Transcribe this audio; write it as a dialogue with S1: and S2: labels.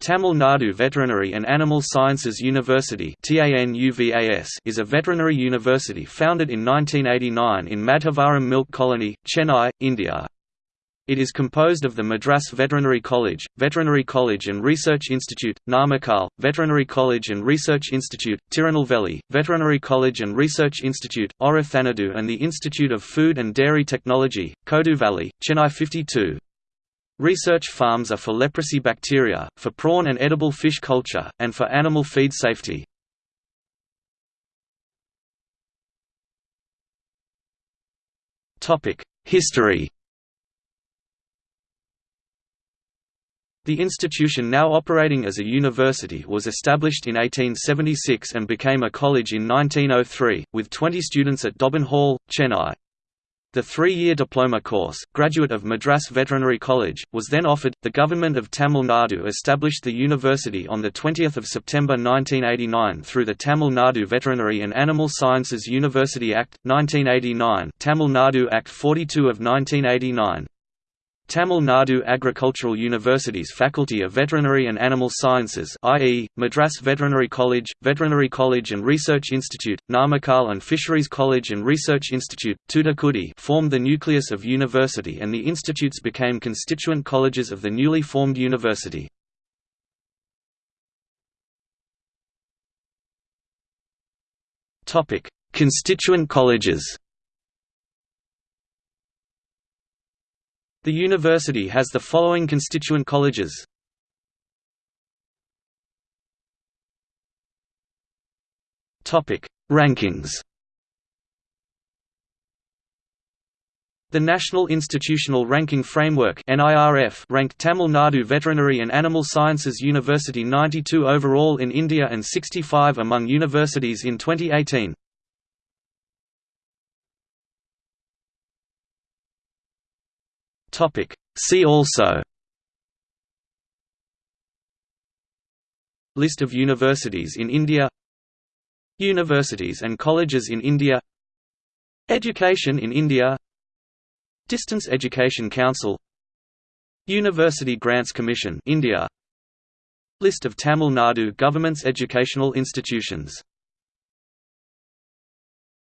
S1: Tamil Nadu Veterinary and Animal Sciences University is a veterinary university founded in 1989 in Madhavaram Milk Colony, Chennai, India. It is composed of the Madras Veterinary College, Veterinary College and Research Institute, Namakkal, Veterinary College and Research Institute, Tirunelveli, Veterinary College and Research Institute, Orathanadu and the Institute of Food and Dairy Technology, Koduveli, Chennai 52. Research farms are for leprosy bacteria, for prawn and edible fish culture, and for animal feed safety. History The institution now operating as a university was established in 1876 and became a college in 1903, with 20 students at Dobbin Hall, Chennai. The three-year diploma course, Graduate of Madras Veterinary College, was then offered. The government of Tamil Nadu established the university on the 20th of September 1989 through the Tamil Nadu Veterinary and Animal Sciences University Act 1989, Tamil Nadu Act 42 of 1989. Tamil Nadu Agricultural University's Faculty of Veterinary and Animal Sciences i.e., Madras Veterinary College, Veterinary College and Research Institute, Namakkal and Fisheries College and Research Institute, Thoothukudi formed the nucleus of university and the institutes became constituent colleges of the newly formed university. Constituent colleges The university has the following constituent colleges Topic: Rankings The National Institutional Ranking Framework (NIRF) ranked Tamil Nadu Veterinary and Animal Sciences University 92 overall in India and 65 among universities in 2018. Topic. See also. List of universities in India. Universities and colleges in India. Education in India. Distance Education Council. University Grants Commission India. List of Tamil Nadu government's educational institutions